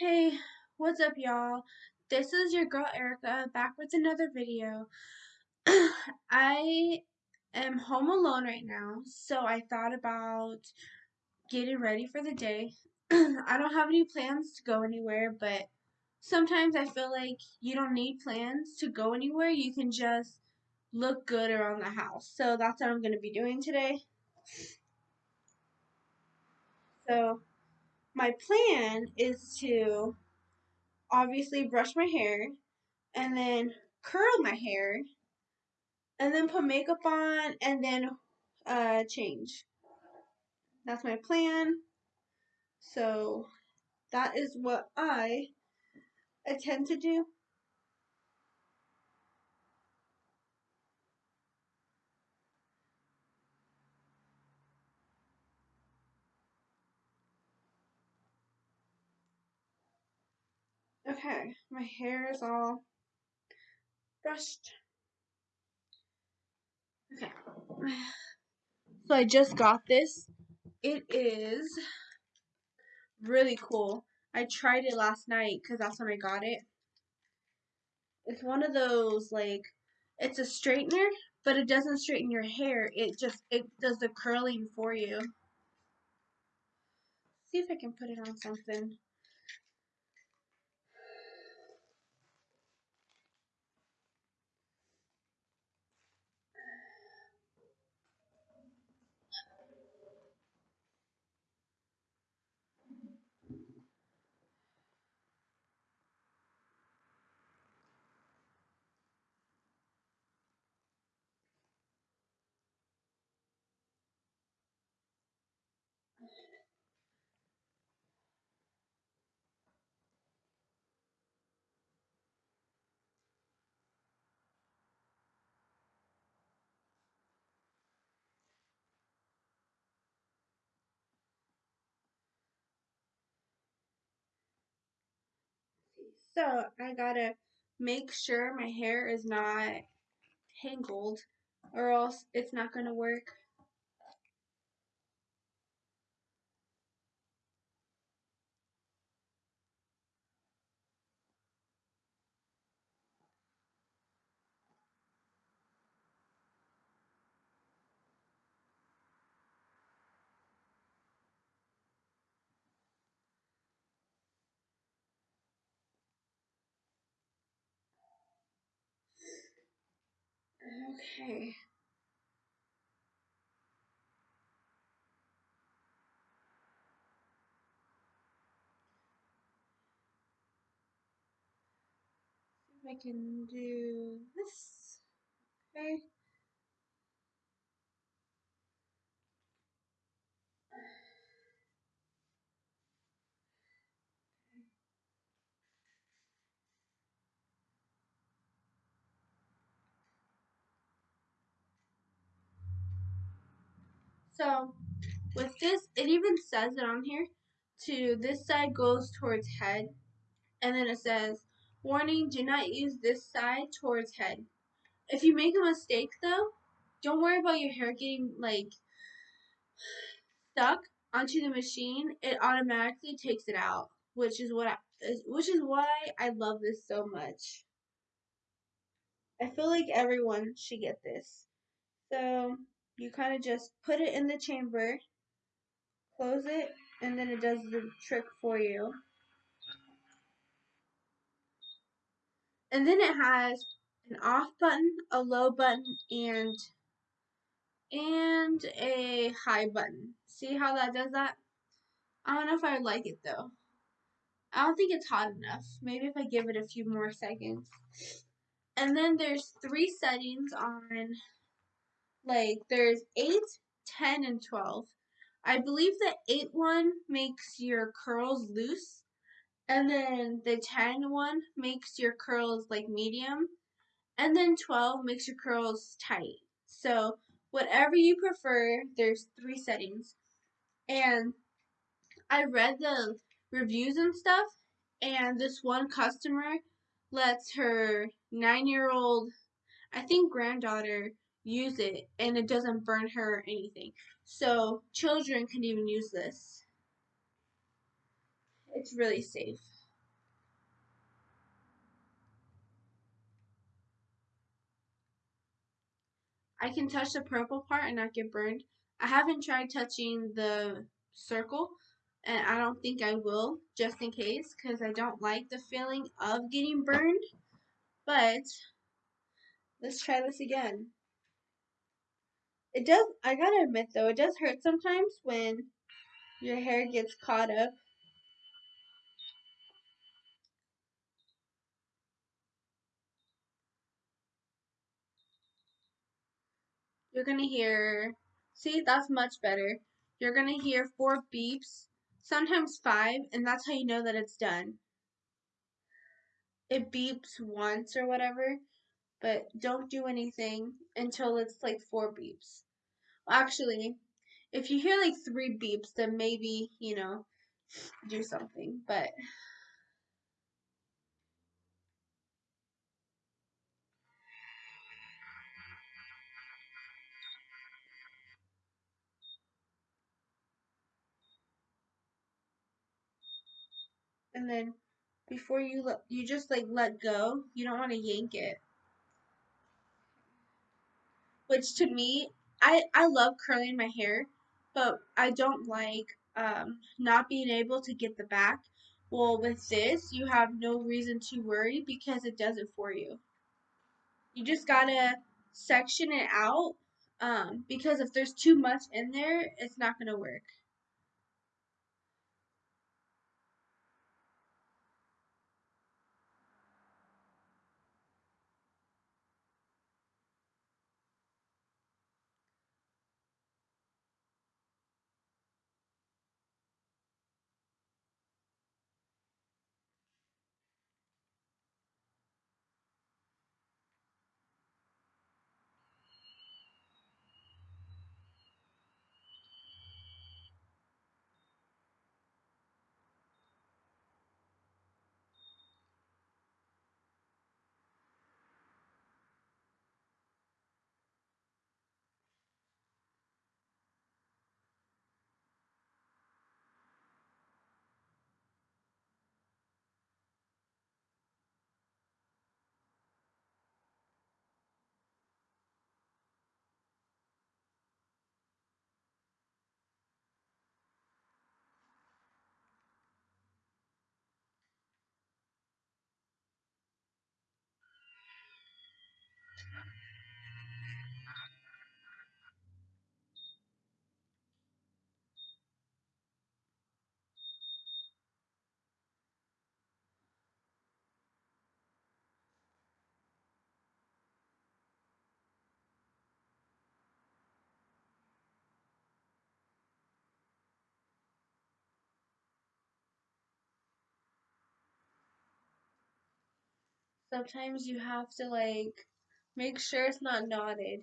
Hey, what's up, y'all? This is your girl Erica back with another video. I am home alone right now, so I thought about getting ready for the day. I don't have any plans to go anywhere, but sometimes I feel like you don't need plans to go anywhere. You can just look good around the house. So that's what I'm going to be doing today. So my plan is to obviously brush my hair and then curl my hair and then put makeup on and then uh, change. That's my plan. So that is what I intend to do. Okay, my hair is all brushed. Okay. So I just got this. It is really cool. I tried it last night because that's when I got it. It's one of those like it's a straightener, but it doesn't straighten your hair. It just it does the curling for you. See if I can put it on something. So I gotta make sure my hair is not tangled or else it's not gonna work. Okay. I can do this. Okay. So with this, it even says it on here. To this side goes towards head, and then it says, "Warning: Do not use this side towards head." If you make a mistake, though, don't worry about your hair getting like stuck onto the machine. It automatically takes it out, which is what I, which is why I love this so much. I feel like everyone should get this. So you kind of just put it in the chamber, close it, and then it does the trick for you. And then it has an off button, a low button, and and a high button. See how that does that? I don't know if I like it though. I don't think it's hot enough. Maybe if I give it a few more seconds. And then there's three settings on like there's 8, 10, and 12. I believe the 8 one makes your curls loose. And then the 10 one makes your curls like medium. And then 12 makes your curls tight. So whatever you prefer, there's three settings. And I read the reviews and stuff, and this one customer lets her nine year old, I think, granddaughter use it and it doesn't burn her or anything. So children can even use this. It's really safe. I can touch the purple part and not get burned. I haven't tried touching the circle and I don't think I will just in case because I don't like the feeling of getting burned. But let's try this again. It does, I gotta admit though, it does hurt sometimes when your hair gets caught up. You're gonna hear, see, that's much better. You're gonna hear four beeps, sometimes five, and that's how you know that it's done. It beeps once or whatever, but don't do anything until it's like four beeps. Actually, if you hear like three beeps, then maybe, you know, do something. But and then before you let you just like let go, you don't want to yank it. Which to me, I I love curling my hair, but I don't like um not being able to get the back. Well, with this, you have no reason to worry because it does it for you. You just gotta section it out um, because if there's too much in there, it's not gonna work. Sometimes you have to like make sure it's not knotted.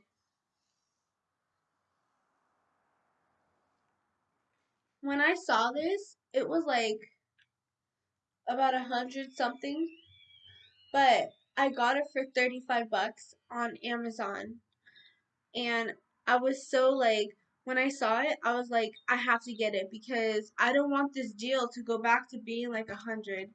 When I saw this, it was like about a hundred something, but I got it for 35 bucks on Amazon. And I was so like, when I saw it, I was like, I have to get it because I don't want this deal to go back to being like a hundred.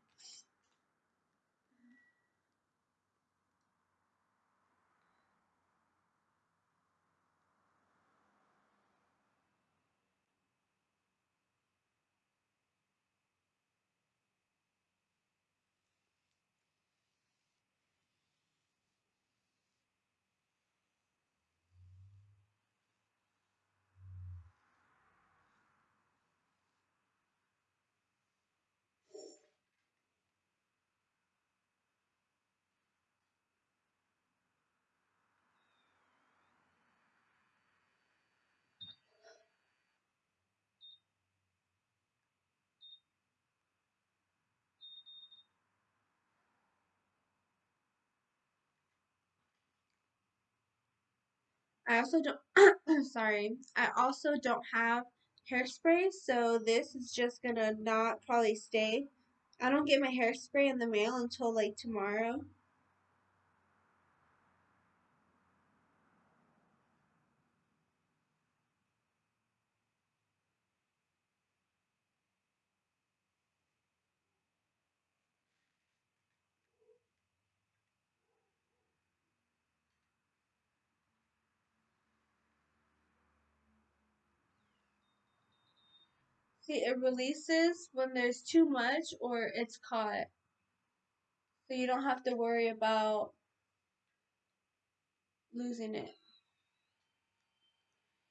I also don't, sorry, I also don't have hairspray, so this is just gonna not probably stay. I don't get my hairspray in the mail until like tomorrow. It releases when there's too much or it's caught. So you don't have to worry about losing it.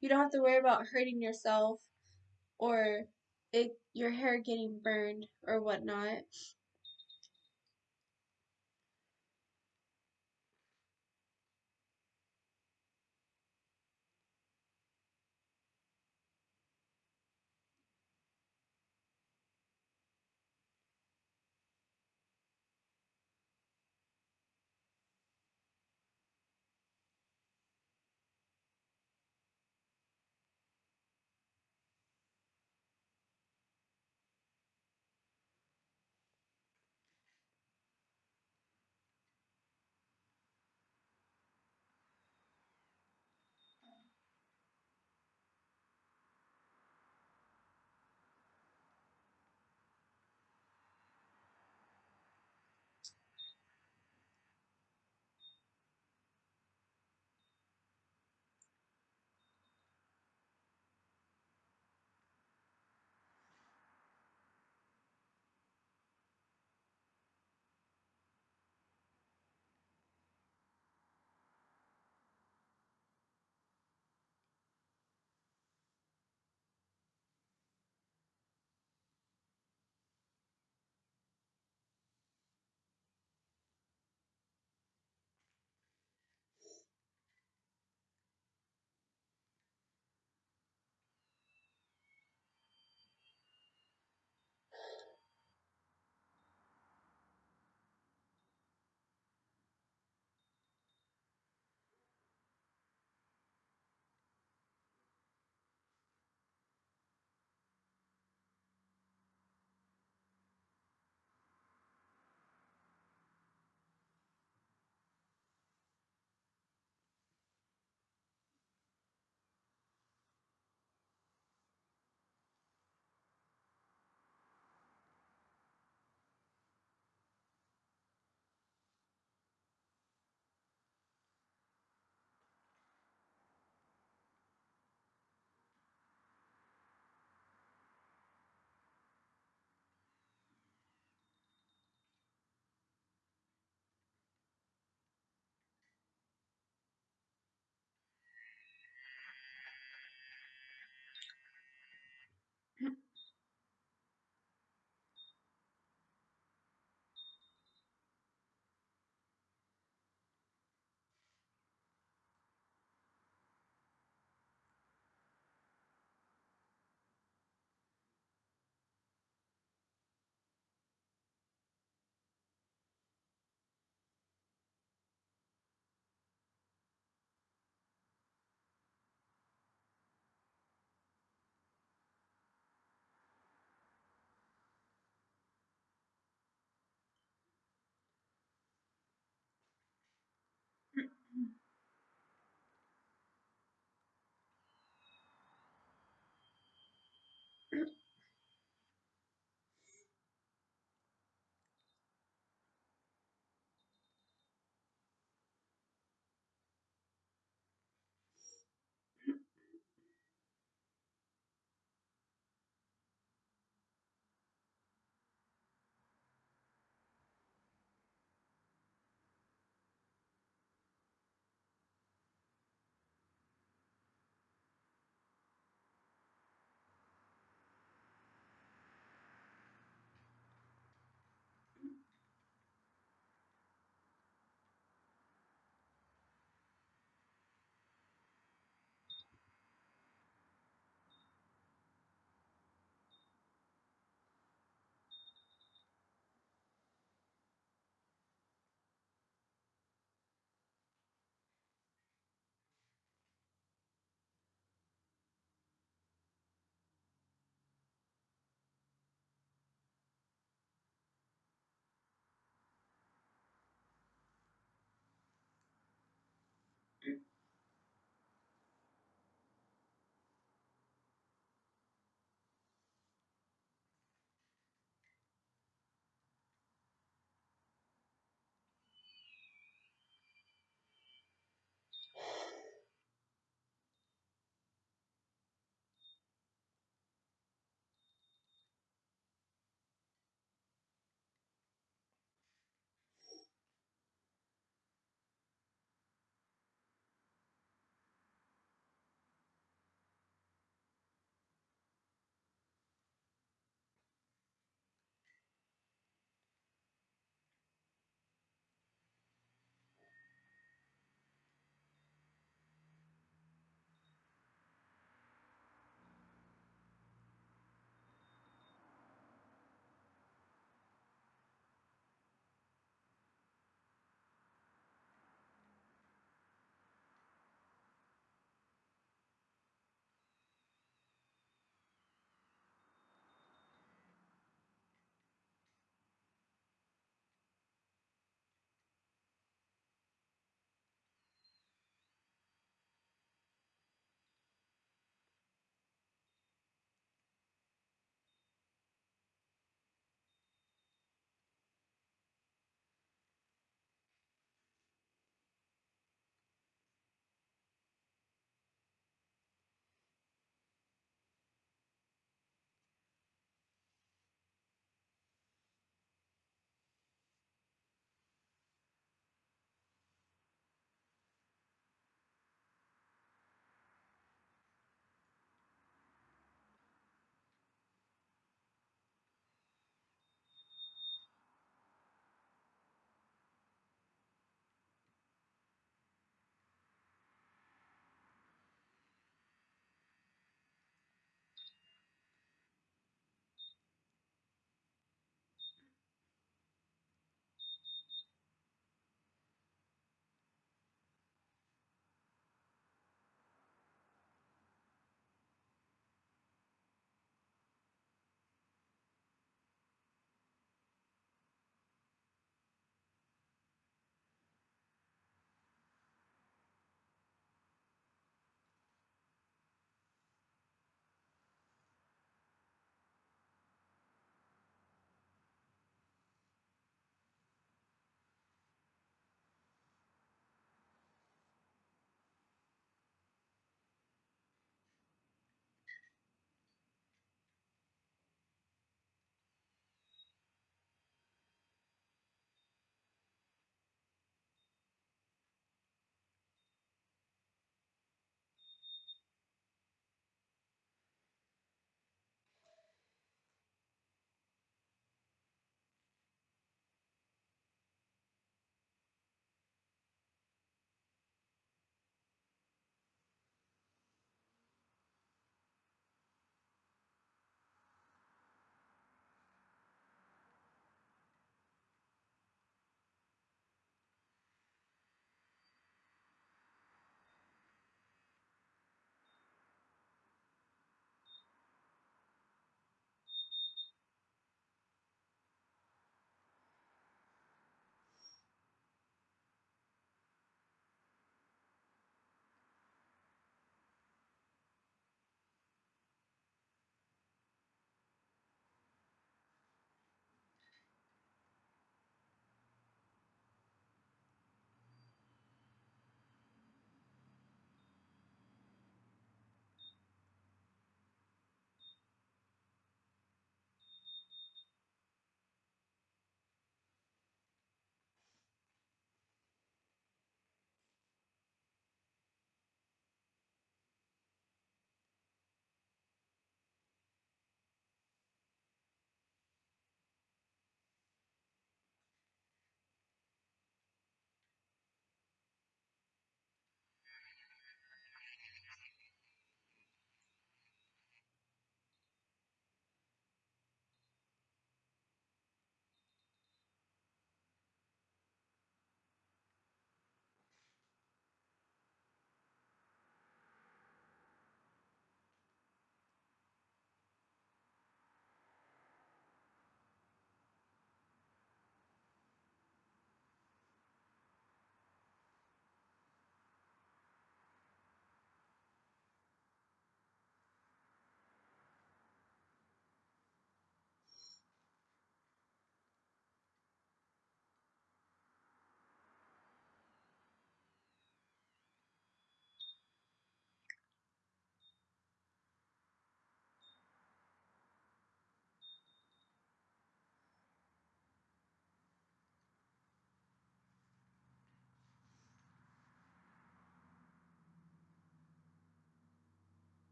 You don't have to worry about hurting yourself or it your hair getting burned or whatnot.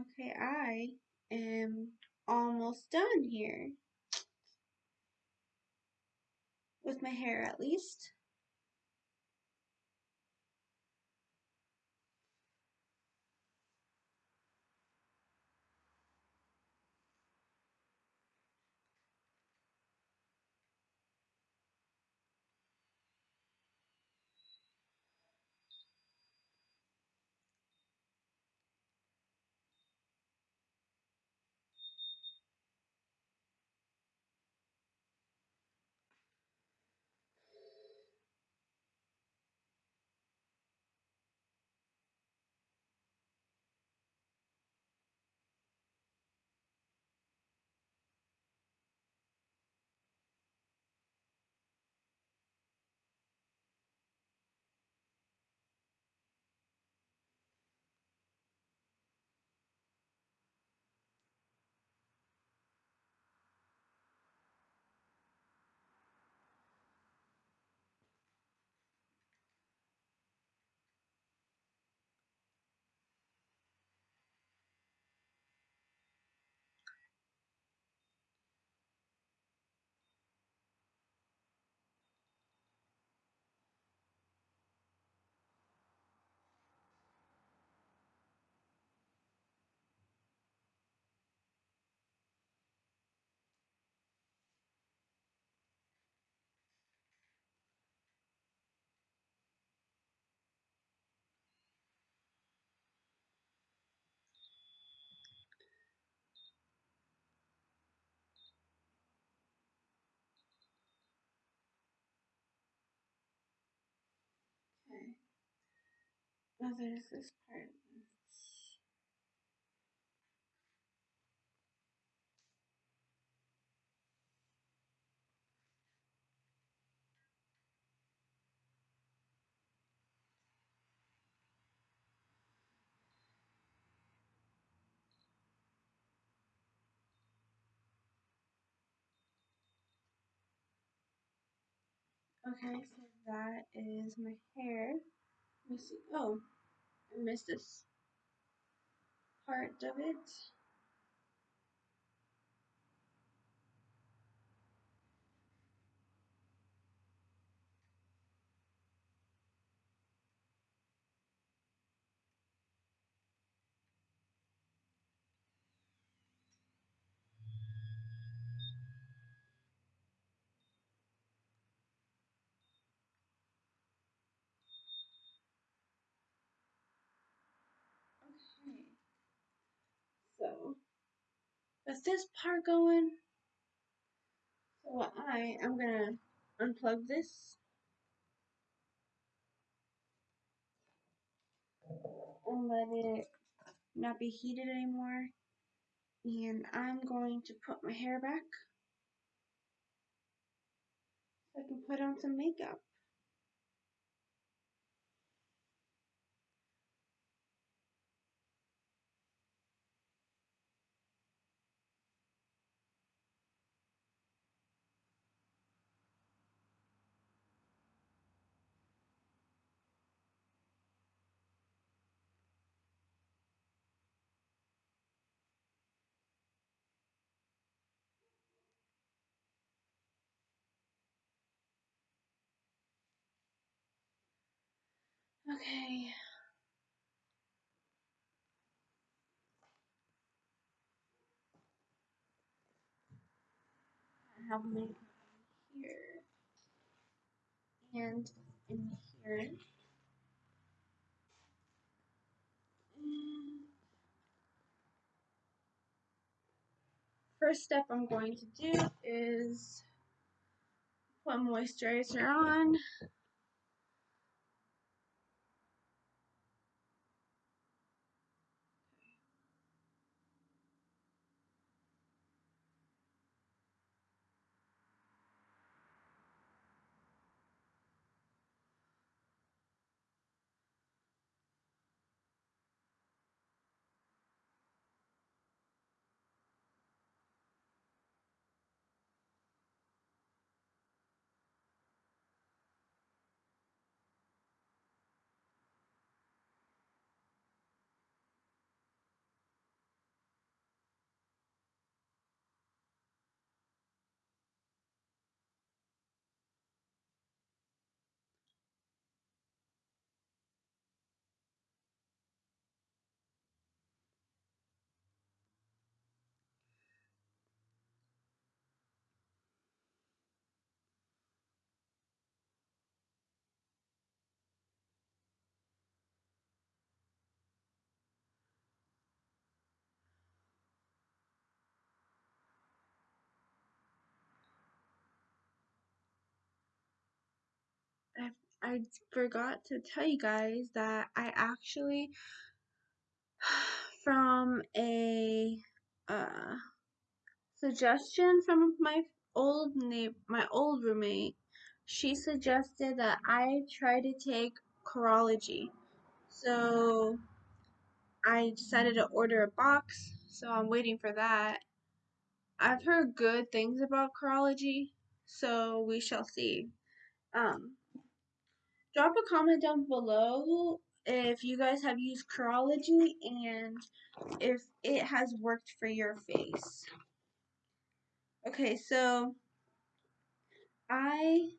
Okay, I am almost done here. With my hair at least. Oh, there's this part. Okay, so that is my hair. Let me see. Oh, I missed this part of it. Okay. So, got this part going. So I am gonna unplug this and let it not be heated anymore. And I'm going to put my hair back so I can put on some makeup. Okay. I have makeup here and in here. First step I'm going to do is put moisturizer on. I forgot to tell you guys that I actually, from a uh, suggestion from my old name, my old roommate, she suggested that I try to take Curology. So I decided to order a box, so I'm waiting for that. I've heard good things about Curology, so we shall see. Um, drop a comment down below if you guys have used Curology and if it has worked for your face. Okay, so I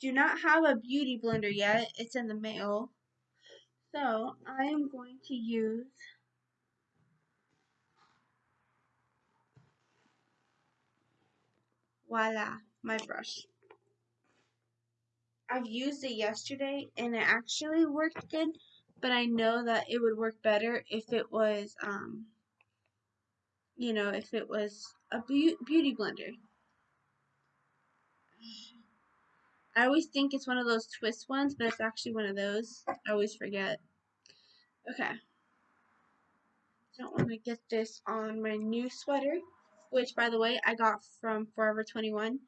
do not have a beauty blender yet. It's in the mail. So I am going to use voila, my brush. I've used it yesterday and it actually worked good, but I know that it would work better if it was, um, you know, if it was a be beauty blender. I always think it's one of those twist ones, but it's actually one of those. I always forget. Okay. Don't want to get this on my new sweater, which by the way, I got from Forever 21.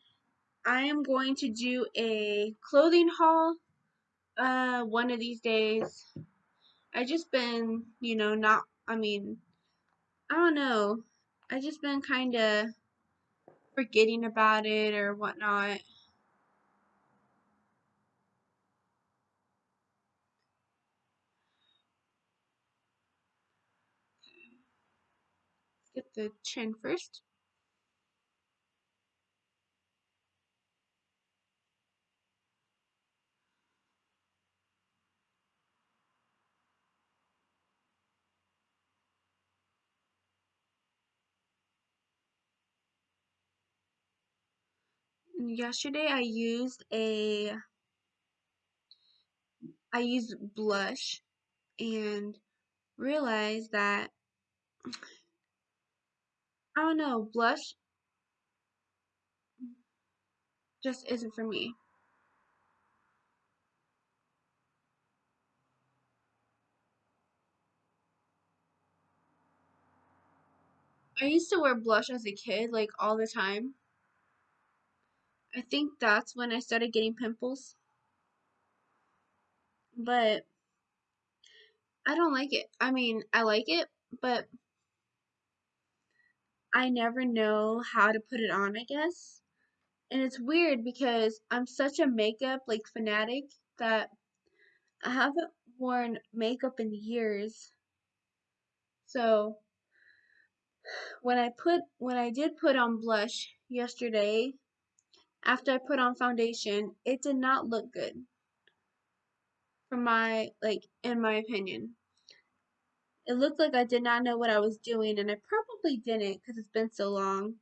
I am going to do a clothing haul uh one of these days. I just been, you know, not I mean, I don't know. I just been kind of forgetting about it or whatnot. Get the chin first. Yesterday I used a I used blush and realized that I don't know, blush just isn't for me. I used to wear blush as a kid, like all the time. I think that's when I started getting pimples. But I don't like it. I mean, I like it, but I never know how to put it on, I guess. And it's weird because I'm such a makeup like fanatic that I haven't worn makeup in years. So when I put when I did put on blush yesterday, after I put on foundation, it did not look good. From my like in my opinion. It looked like I did not know what I was doing and I probably didn't because it's been so long.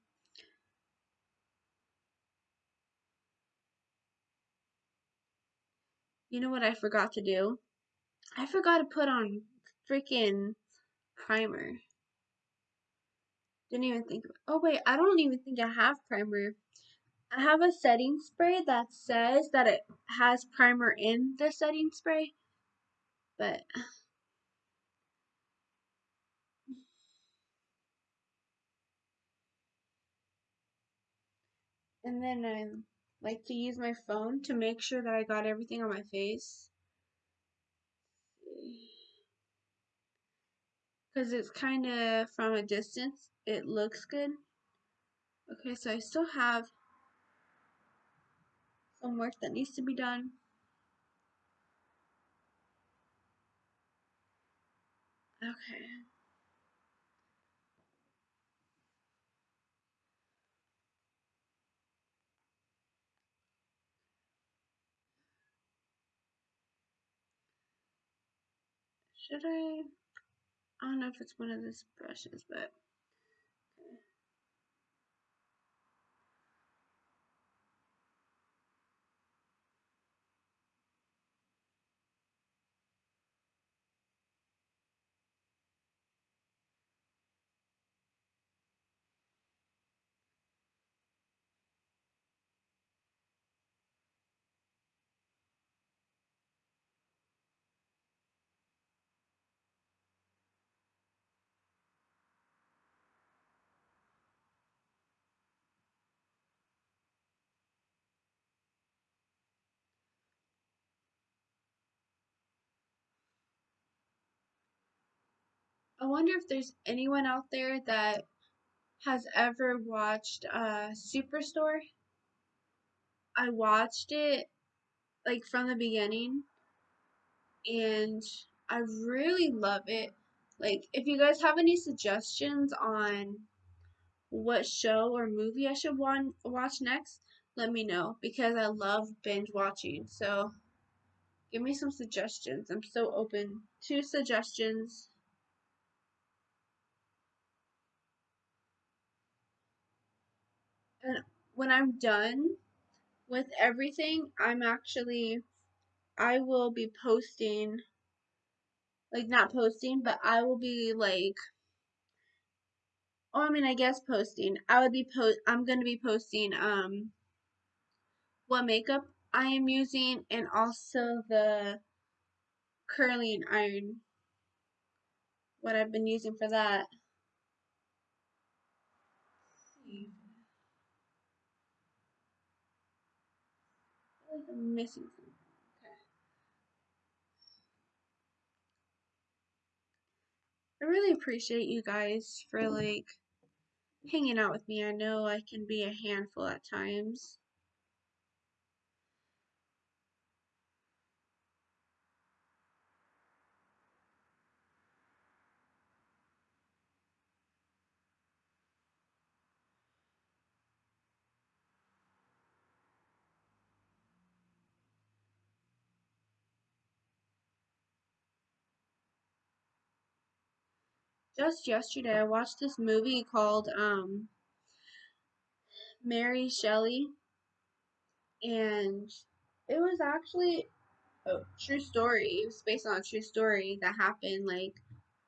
You know what I forgot to do? I forgot to put on freaking primer. Didn't even think of. Oh wait, I don't even think I have primer. I have a setting spray that says that it has primer in the setting spray, but and then I like to use my phone to make sure that I got everything on my face. Because it's kind of from a distance, it looks good. Okay, so I still have some work that needs to be done. Okay. Should I? I don't know if it's one of these brushes, but. I wonder if there's anyone out there that has ever watched uh, Superstore. I watched it like from the beginning and I really love it. Like, if you guys have any suggestions on what show or movie I should want, watch next, let me know because I love binge watching. So, give me some suggestions. I'm so open to suggestions. And when I'm done with everything, I'm actually I will be posting like not posting, but I will be like oh I mean I guess posting. I would be post I'm gonna be posting um what makeup I am using and also the curling iron what I've been using for that. I like I'm missing something. I really appreciate you guys for like hanging out with me. I know I can be a handful at times. Just yesterday I watched this movie called um Mary Shelley and it was actually a true story. It was based on a true story that happened like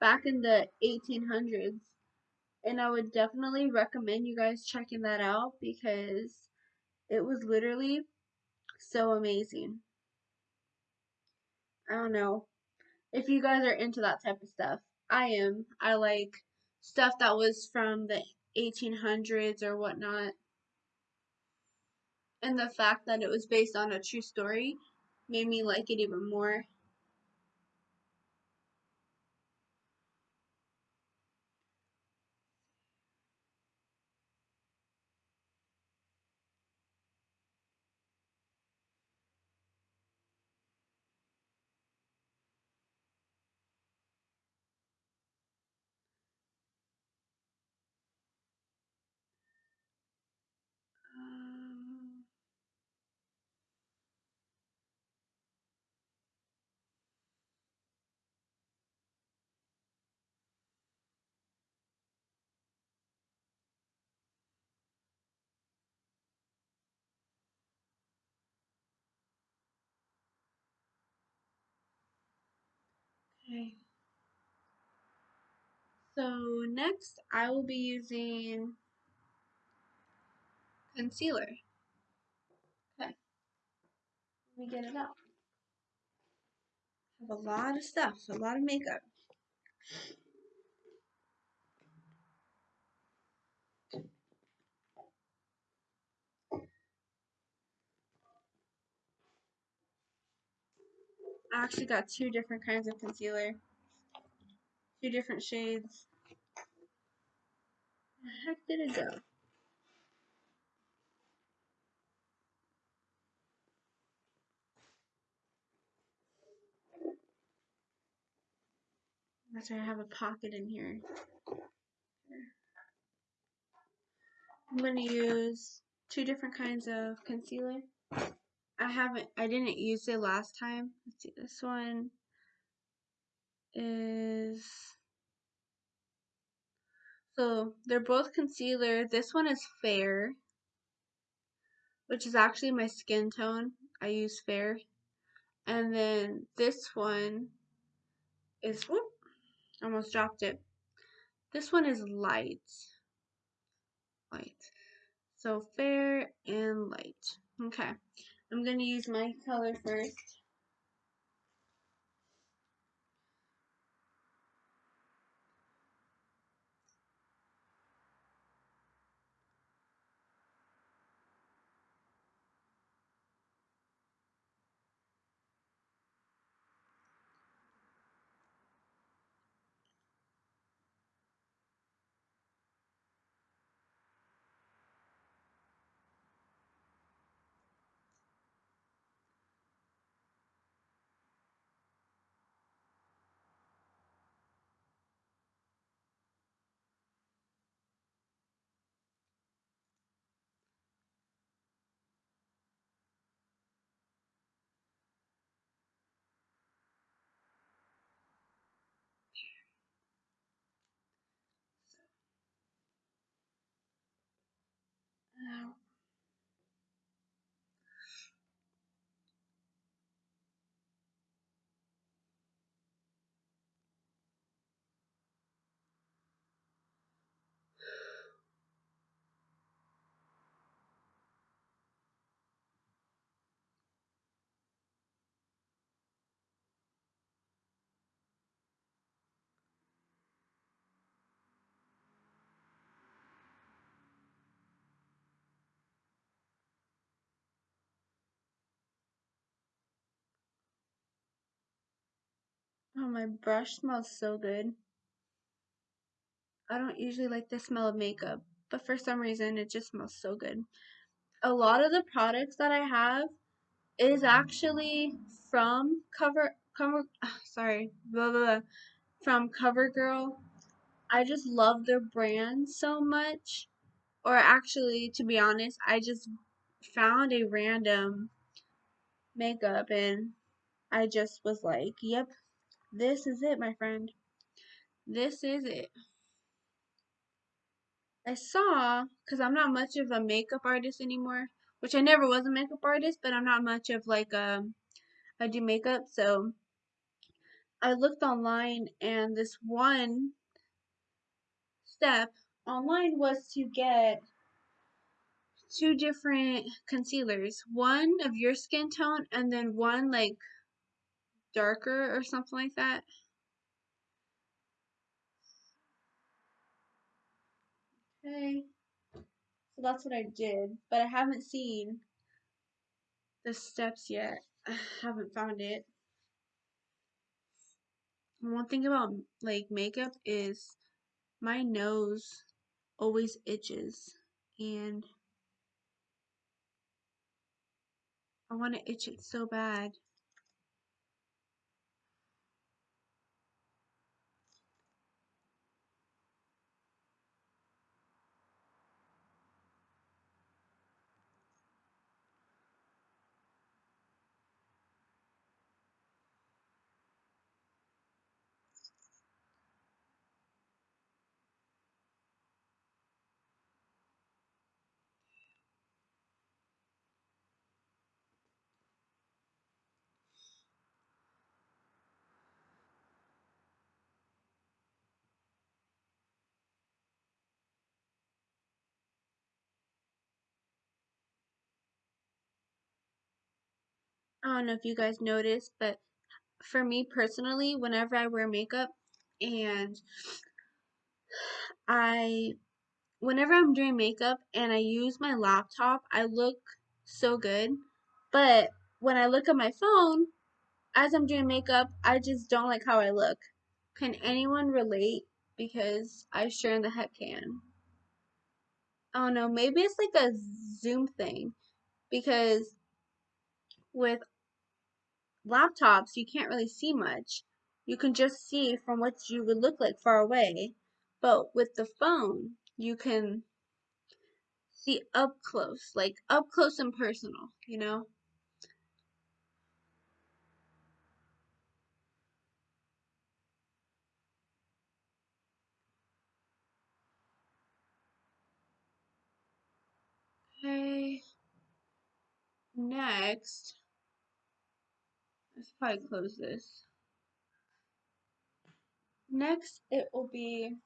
back in the 1800s. And I would definitely recommend you guys checking that out because it was literally so amazing. I don't know if you guys are into that type of stuff. I am. I like stuff that was from the 1800s or whatnot. And the fact that it was based on a true story made me like it even more. Okay. So next I will be using concealer. Okay. Let me get it out. I have a lot of stuff, a lot of makeup. I actually got two different kinds of concealer. Two different shades. Where heck did it go? That's why I have a pocket in here. I'm going to use two different kinds of concealer. I haven't, I didn't use it last time. Let's see, this one is, so they're both concealer. This one is fair, which is actually my skin tone. I use fair. And then this one is, whoop, almost dropped it. This one is light. Light. So fair and light. Okay. I'm going to use my color first. Oh, my brush smells so good. I don't usually like the smell of makeup, but for some reason it just smells so good. A lot of the products that I have is actually from Cover Cover ah, sorry, blah, blah, blah, from CoverGirl. I just love their brand so much. Or actually, to be honest, I just found a random makeup and I just was like, yep, this is it, my friend. This is it. I saw, because I'm not much of a makeup artist anymore, which I never was a makeup artist, but I'm not much of like um, I do makeup, so I looked online and this one step online was to get two different concealers, one of your skin tone and then one like darker or something like that. Okay. So that's what I did, but I haven't seen the steps yet. I haven't found it. One thing about like makeup is my nose always itches and I want to itch it so bad. I don't know if you guys noticed, but for me personally, whenever I wear makeup and I, whenever I'm doing makeup and I use my laptop, I look so good. But when I look at my phone, as I'm doing makeup, I just don't like how I look. Can anyone relate? Because I sure in the heck can. Don't know, maybe it's like a zoom thing because with laptops you can't really see much. You can just see from what you would look like far away. But with the phone, you can see up close, like up close and personal, you know? Okay. Next, let's probably close this. Next, it will be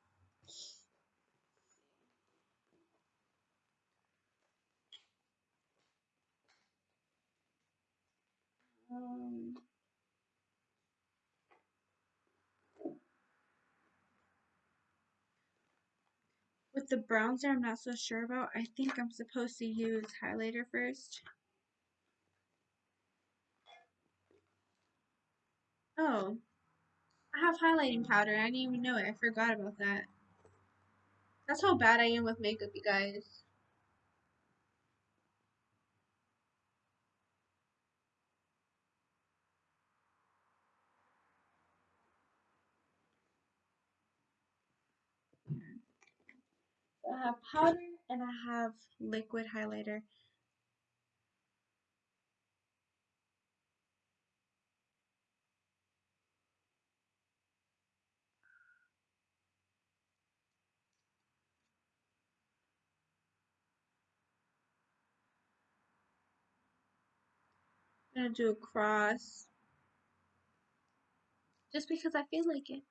um, with the bronzer, I'm not so sure about. I think I'm supposed to use highlighter first. Oh, I have highlighting powder. I didn't even know it. I forgot about that. That's how bad I am with makeup, you guys. I have powder and I have liquid highlighter. Gonna do a cross just because I feel like it.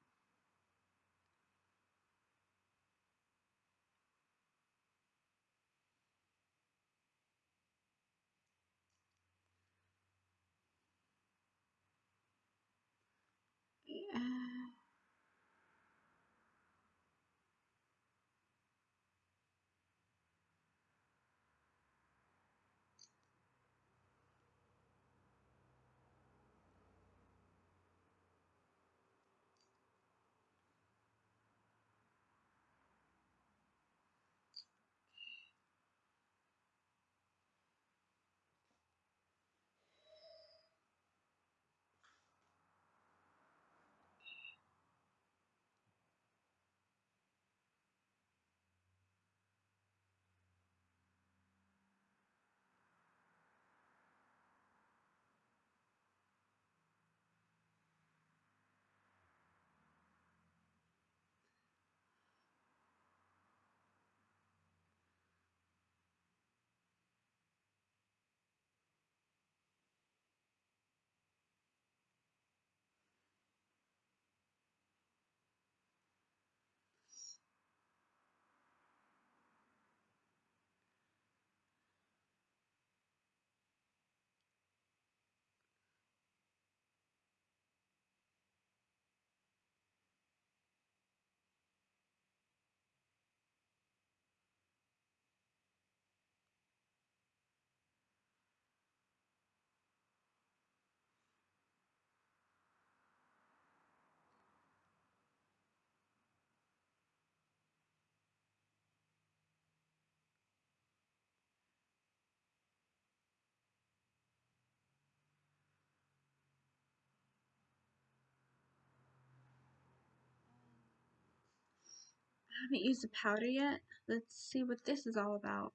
Haven't used the powder yet. Let's see what this is all about.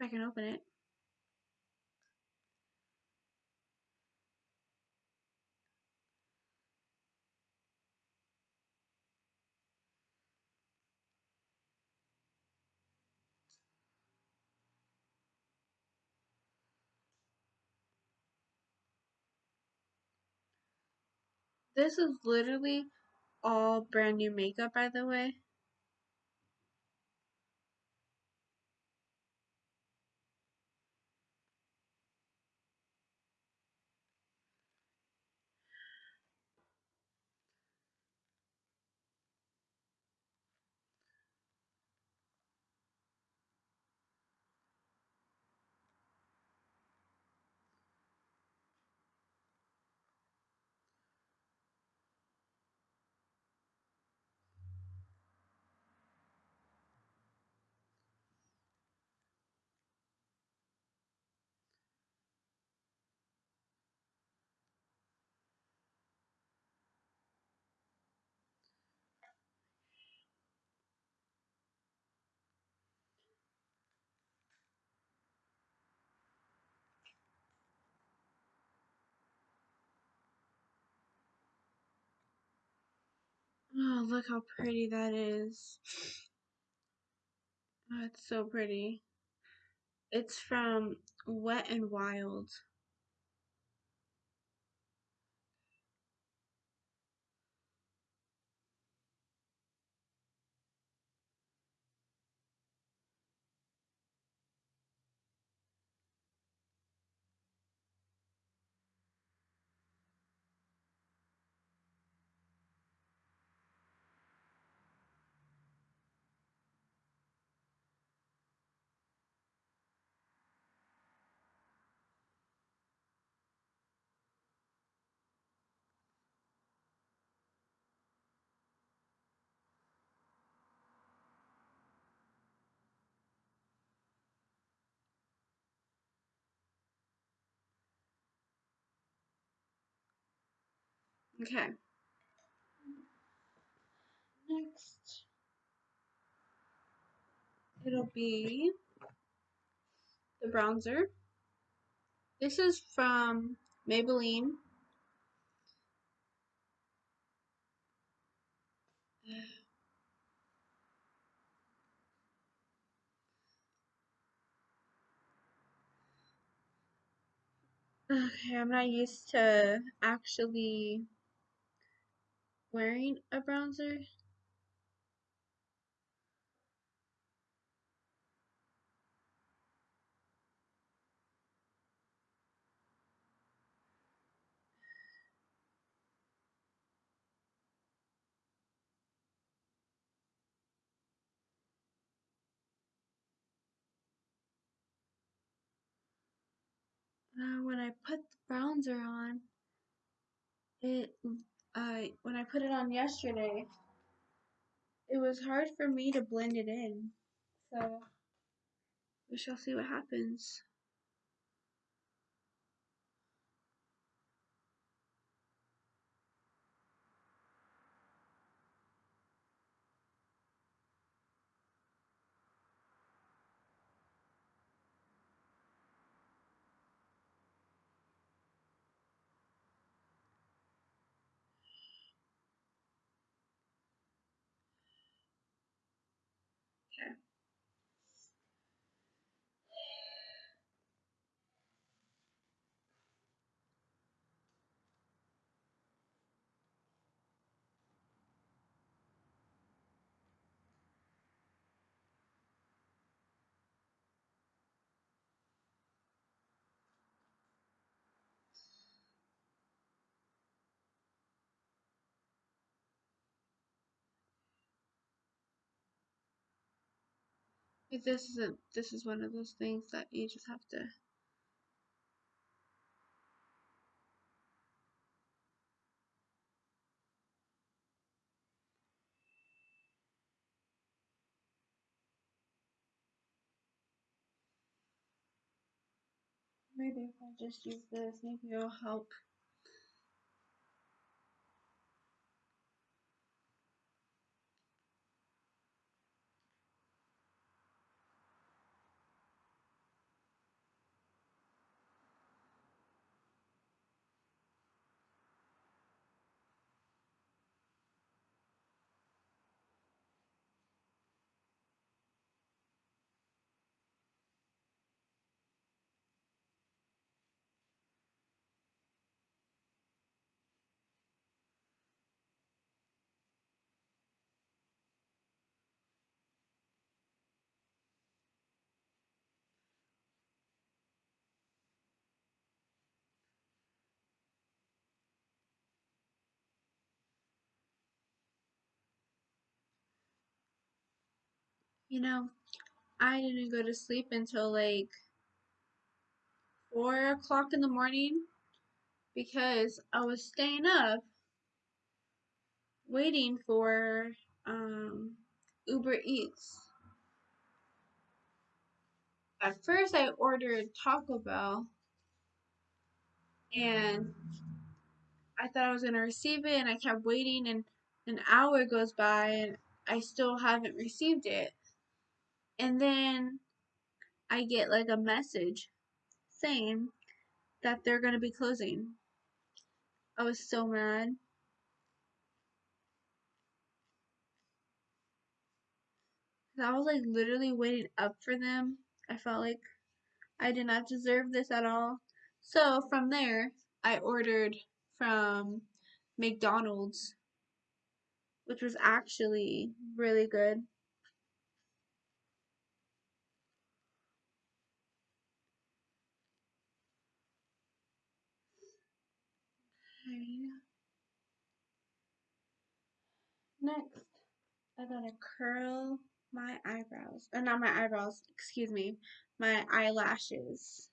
If I can open it. This is literally all brand new makeup, by the way. Oh, look how pretty that is. Oh, it's so pretty. It's from Wet and Wild. Okay. Next, it'll be the bronzer. This is from Maybelline. Okay, I'm not used to actually wearing a bronzer. Uh, when I put the bronzer on, it, uh, when I put it on yesterday, it was hard for me to blend it in. So, we shall see what happens. If this is a, this is one of those things that you just have to maybe if I just use this, maybe it'll help. You know, I didn't go to sleep until like four o'clock in the morning because I was staying up waiting for um, Uber Eats. At first, I ordered Taco Bell and I thought I was going to receive it, and I kept waiting, and an hour goes by, and I still haven't received it. And then I get like a message saying that they're going to be closing. I was so mad. I was like literally waiting up for them. I felt like I did not deserve this at all. So from there, I ordered from McDonald's, which was actually really good. Next, I gotta curl my eyebrows. Or not my eyebrows, excuse me, my eyelashes.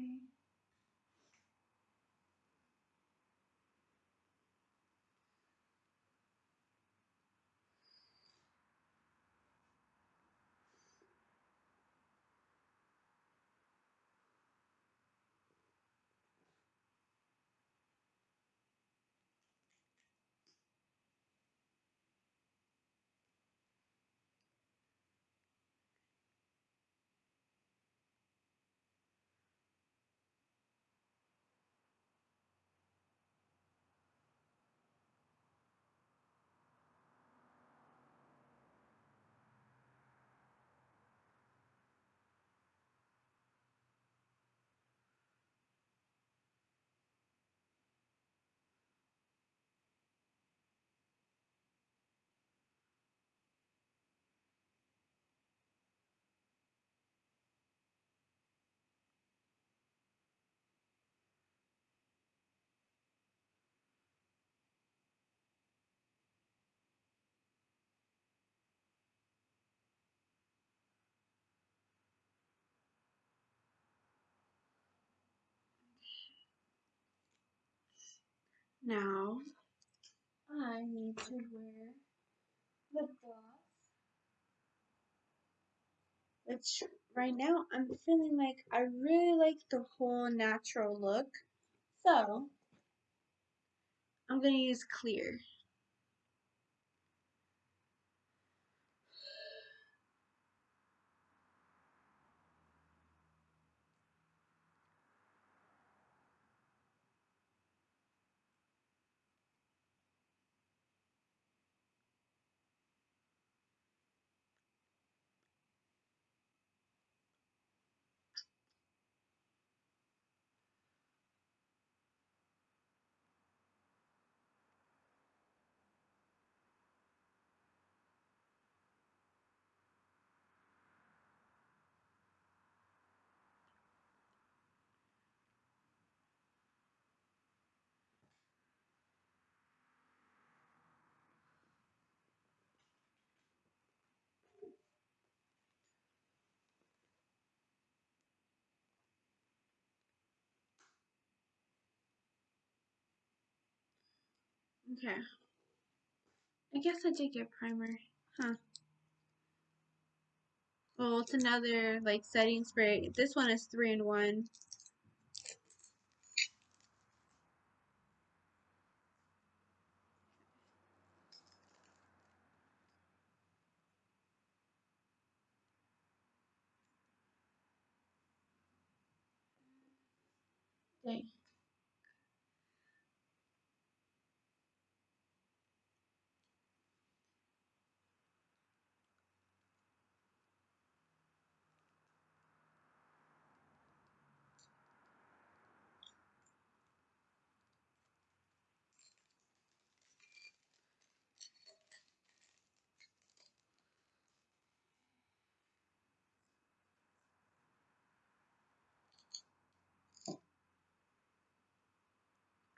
Okay. Now, I need to wear lip gloss. Which right now I'm feeling like I really like the whole natural look. So I'm gonna use clear. Okay. I guess I did get primer. Huh. Well, it's another, like, setting spray. This one is 3-in-1.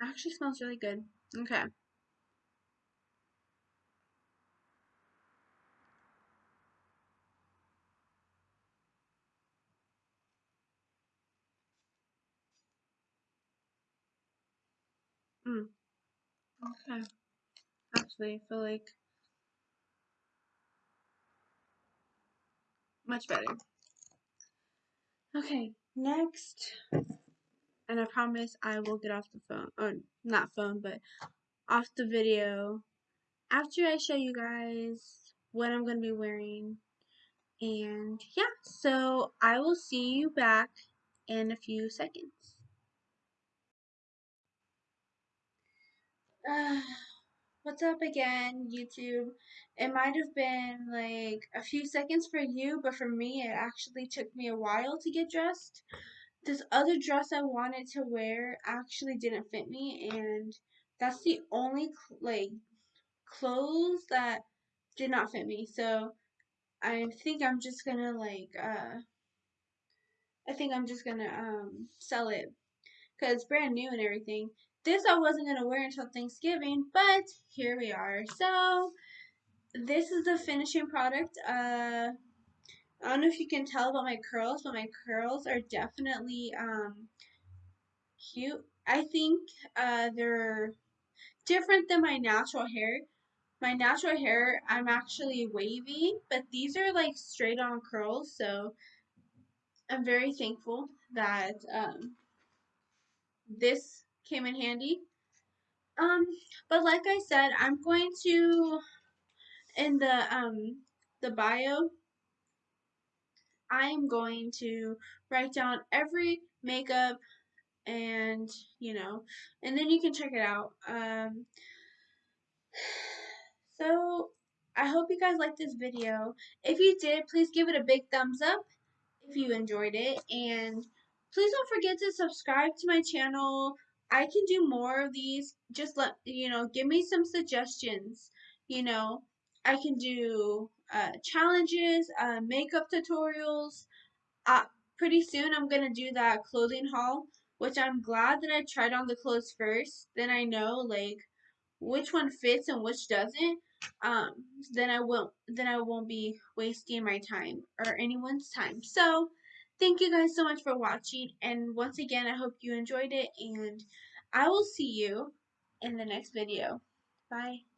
Actually smells really good. Okay. Mm. Okay. Actually, I feel like much better. Okay, next. And I promise I will get off the phone, or not phone, but off the video after I show you guys what I'm going to be wearing. And yeah, so I will see you back in a few seconds. Uh, what's up again, YouTube? It might have been like a few seconds for you, but for me, it actually took me a while to get dressed. This other dress I wanted to wear actually didn't fit me, and that's the only like clothes that did not fit me. So I think I'm just gonna like uh I think I'm just gonna um sell it because it's brand new and everything. This I wasn't gonna wear until Thanksgiving, but here we are. So this is the finishing product. Uh, I don't know if you can tell about my curls, but my curls are definitely um cute. I think uh they're different than my natural hair. My natural hair, I'm actually wavy, but these are like straight on curls, so I'm very thankful that um, this came in handy. Um, but like I said, I'm going to in the um the bio I am going to write down every makeup and you know and then you can check it out. Um so I hope you guys liked this video. If you did, please give it a big thumbs up if you enjoyed it. And please don't forget to subscribe to my channel. I can do more of these. Just let, you know, give me some suggestions. You know, I can do uh, challenges, uh, makeup tutorials. Uh, pretty soon I'm going to do that clothing haul, which I'm glad that I tried on the clothes first. Then I know, like, which one fits and which doesn't um, then I won't then I won't be wasting my time or anyone's time. So thank you guys so much for watching and once again I hope you enjoyed it and I will see you in the next video. Bye.